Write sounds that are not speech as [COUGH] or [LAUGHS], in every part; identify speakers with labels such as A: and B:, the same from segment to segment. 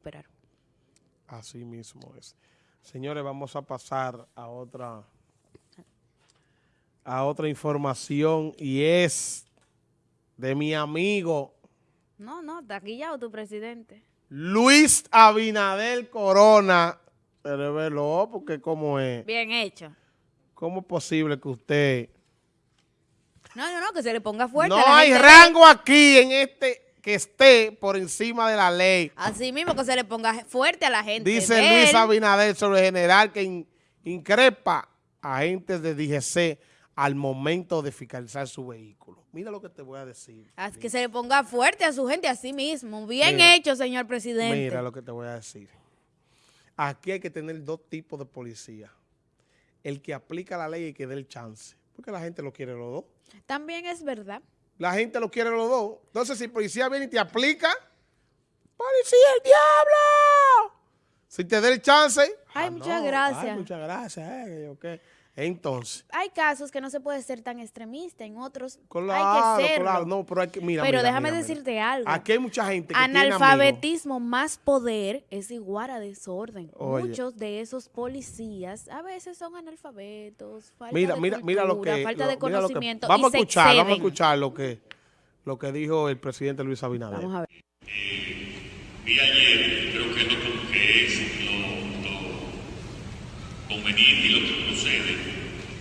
A: esperar.
B: Así mismo es. Señores, vamos a pasar a otra a otra información y es de mi amigo
A: No, no, taquillado tu presidente.
B: Luis Abinader Corona. Pero velo, porque cómo es,
A: Bien hecho.
B: cómo es posible que usted...
A: No, no, no, que se le ponga fuerte.
B: No hay rango aquí en este que esté por encima de la ley.
A: Así mismo que se le ponga fuerte a la gente.
B: Dice Luis. Abinader sobre el general que in- increpa a agentes de DGC al momento de fiscalizar su vehículo. Mira lo que te voy a decir.
A: Haz que se le ponga fuerte a su gente así mismo. Bien
B: Mira.
A: hecho, señor presidente.
B: Mira lo que te voy a decir. Aquí hay que tener dos tipos de policía. El que aplica la ley y que dé el chance. Porque la gente lo quiere los dos.
A: También es verdad.
B: La gente lo quiere los dos. Entonces, si el policía viene y te aplica, ¡Policía, el diablo! Si te da el chance...
A: Ay,
B: ah,
A: muchas
B: no,
A: gracias.
B: Ay, muchas gracias. eh, ok. Entonces,
A: Hay casos que no se puede ser tan extremista, en otros
B: claro,
A: hay que serlo.
B: claro. No, pero hay que... Mira,
A: Pero
B: mira,
A: déjame
B: mira, mira.
A: decirte algo.
B: Aquí hay mucha gente que tiene.
A: Analfabetismo más poder es igual a desorden.
B: Oye.
A: Muchos de esos policías a veces son analfabetos, falta
B: Mira,
A: de
B: mira, mira lo
A: cultura,
B: que...
A: falta
B: lo-
A: de
B: mira lo que-
A: conocimiento
B: vamos
A: y
B: a
A: se
B: escuchar, vamos a escuchar lo que, lo que dijo el presidente Luis Abinader.
A: Vamos a ver.
C: Vi ayer, creo que es lo que es lo, lo conveniente y lo que procede,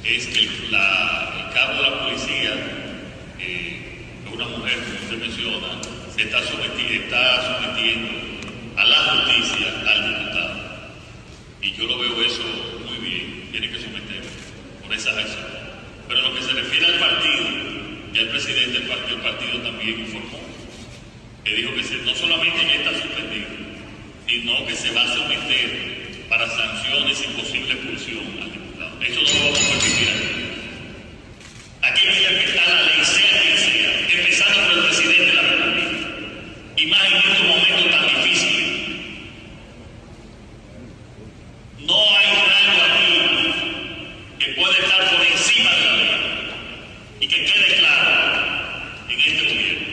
C: es que el, la- cabo de la policía, eh, una mujer, como usted menciona, se está, someti- está sometiendo a la justicia al diputado. Y yo lo veo eso muy bien, tiene que someter por esas acciones. Pero lo que se refiere al partido, ya el presidente del partido, partido también informó que dijo que se- no solamente ya está suspendido, sino que se va a someter para sanciones y posible expulsión al. Eso no lo vamos a permitir hay que respetar la ley, sea quien sea, empezando por el presidente de la República. Y más en estos momentos tan difíciles. No hay rango aquí que pueda estar por encima de la ley. Y que quede claro en este gobierno.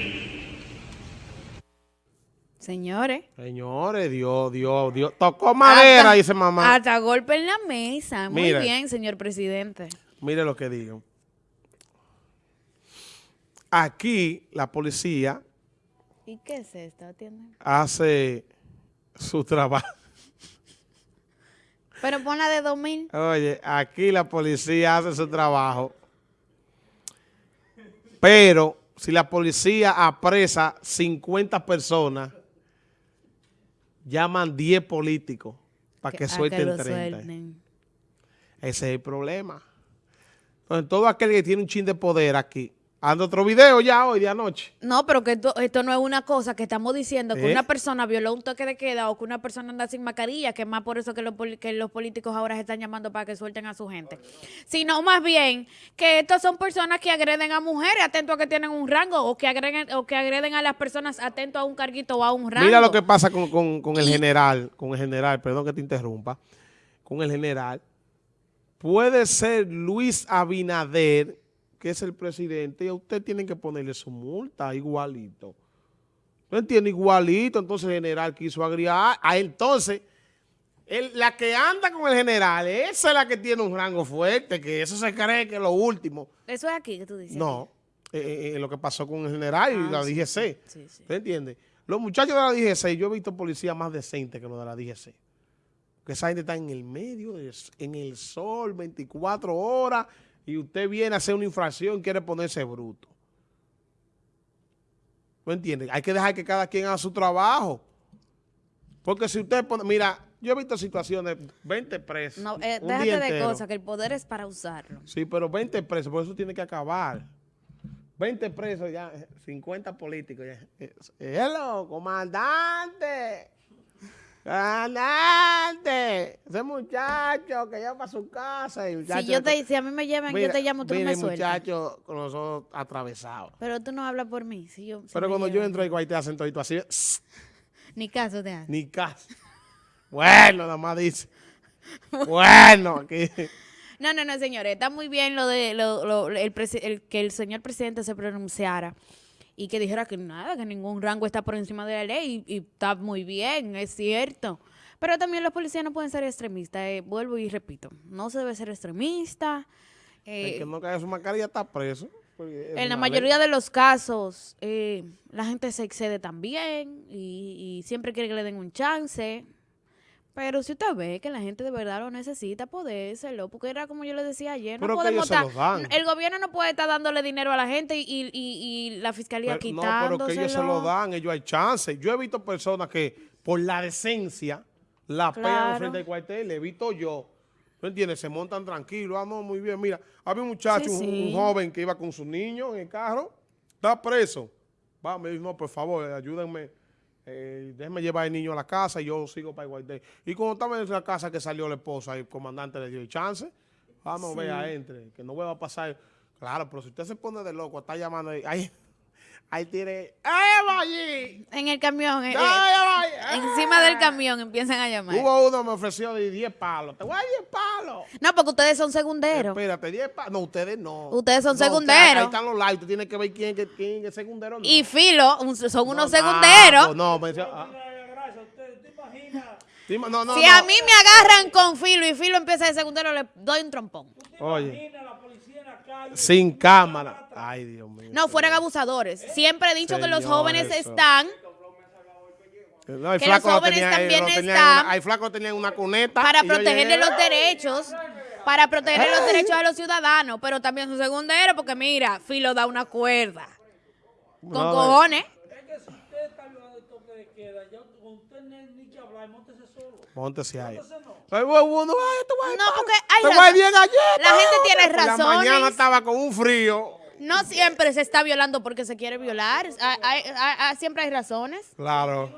A: Señores.
B: Señores, Dios, Dios, Dios. Tocó madera,
A: hasta-
B: dice mamá.
A: Hasta golpe en la mesa. Muy bien, señor presidente.
B: Mire lo que digo. Aquí la policía
A: ¿Y qué es esto? Atiende.
B: hace su trabajo. [LAUGHS]
A: Pero pon la de 2000.
B: Oye, aquí la policía hace su trabajo. Pero si la policía apresa 50 personas, llaman 10 políticos para que, suelten
A: lo
B: 30.
A: suelten.
B: Ese es el problema. Entonces, todo aquel que tiene un chin de poder aquí, anda otro video ya hoy de anoche.
A: No, pero que esto, esto no es una cosa que estamos diciendo que
B: ¿Eh?
A: una persona violó un toque de queda o que una persona anda sin mascarilla, que es más por eso que los, que los políticos ahora se están llamando para que suelten a su gente. Sino más bien que estas son personas que agreden a mujeres atentos a que tienen un rango o que agreden, o que agreden a las personas atentos a un carguito o a un rango.
B: Mira lo que pasa con, con- con el general, con el general, perdón que te interrumpa, con el general. Puede ser Luis Abinader, que es el presidente, y a usted tienen que ponerle su multa igualito. ¿No entiende? Igualito, entonces el general quiso agregar. Ah, entonces, el- la que anda con el general, esa es la que tiene un rango fuerte, que eso se cree que es lo último.
A: Eso es aquí que tú dices.
B: No, eh, eh, eh, lo que pasó con el general y
A: Ah,
B: la
A: sí,
B: DGC.
A: sí, sí.
B: ¿Usted entiende? Los muchachos de la DGC, yo he visto policías más decentes que los de la DGC. Que esa gente está en el medio, del s- en el sol, 24 horas, y usted viene a hacer una infracción y quiere ponerse bruto. ¿No entiende? Hay que dejar que cada quien haga su trabajo. Porque si usted pone, mira, yo he visto situaciones, 20 presos.
A: No, eh,
B: un
A: déjate
B: día
A: de
B: entero.
A: cosas, que el poder es para usarlo.
B: Sí, pero 20 presos, por eso tiene que acabar. 20 presos ya, eh, 50 políticos ya. Eh, Hello, comandante. Comandante. Ese muchacho que lleva para su casa. y el
A: Si,
B: muchacho-
A: yo te, si a mí me llevan, yo te llamo, tú no
B: mira
A: me
B: el
A: sueltas.
B: muchacho con los ojos atravesados.
A: Pero tú no hablas por mí. Si yo, si
B: Pero
A: me
B: cuando yo entro ahí, te hacen todito así. [LAUGHS]
A: Ni caso te hace.
B: Ni caso. Bueno, nada más dice. Bueno, aquí.
A: No, no, no, señores. Está muy bien lo de lo, lo- el, presi- el- que el señor presidente se pronunciara y que dijera que nada, que ningún rango está por encima de la ley y, y está muy bien, es cierto. Pero también los policías no pueden ser extremistas, eh, vuelvo y repito, no se debe ser extremista.
B: El
A: eh,
B: que no caiga su mascarilla está preso. porque es
A: en la
B: ley.
A: mayoría de los casos, eh, la gente se excede también y, y siempre quiere que le den un chance. Pero si usted ve que la gente de verdad lo necesita, podérselo. Porque era como yo le decía ayer, no podemos estar-. El gobierno no puede estar dándole dinero a la gente y, y- y- la fiscalía
B: Pero- no,
A: quitándoselo.
B: pero que ellos se lo dan, ellos hay chance. Yo he visto personas que por la decencia la pegan
A: Claro.
B: frente al cuartel, le he visto yo. ¿No entiendes? Se montan tranquilos. Ah, no, muy bien. Mira, había un muchacho,
A: Sí,
B: un- un joven que iba con su niño en el carro, está preso. Va, me dijo, no, por favor, ayúdenme. Eh, déjenme llevar al niño a la casa y yo sigo para el cuartel. Y cuando estaba en la casa que salió la esposa, el comandante le dio el chance. Vamos,
A: Sí.
B: vea, entre, que no vuelva a pasar. Claro, pero si usted se pone de loco, está llamando ahí. Ahí, ahí tiene. ¡Eh, allí!
A: En el camión, eh,
B: ¡Ya,
A: eh, encima del camión empiezan a llamar.
B: Hubo uno que me ofreció de 10 palos. Te voy a dar 10 palos.
A: No, porque ustedes son segunderos.
B: Espérate, 10 palos. No, ustedes no.
A: Ustedes son
B: No, ustedes-
A: segunderos.
B: Ahí están los likes. Tú tienes que ver quién, quién, quién es segundero no.
A: Y Filo, son unos
B: No,
A: segunderos.
B: no, me decía, ah. No, no,
A: si
B: no.
A: a mí me agarran con Filo y Filo empieza de segundero, le doy un trompón.
B: Oye. Sin cámara. Ay, Dios mío.
A: No, fueran abusadores. Siempre he dicho que los jóvenes están
B: No, el
A: que
B: flaco
A: los
B: lo
A: jóvenes
B: tenía,
A: también
B: lo
A: están
B: hay flaco tenía en una cuneta.
A: para protegerle
B: llegué,
A: los derechos, para proteger los derechos de los ciudadanos, pero también son segunderos, porque mira, Filo da una cuerda. Con
B: No,
A: cojones.
D: Es que si usted está violando el toque de queda, ya con usted ni, ni que hablar, móntese solo.
B: Ahí.
D: Móntese no.
B: Ay, te voy
A: No, porque hay
B: Te voy a
A: razón.
B: 10 galletas.
A: La gente tiene
B: Por La mañana
A: razones.
B: estaba con un frío.
A: No siempre se está violando porque se quiere violar. Hay- hay- hay- hay- siempre hay razones.
B: Claro.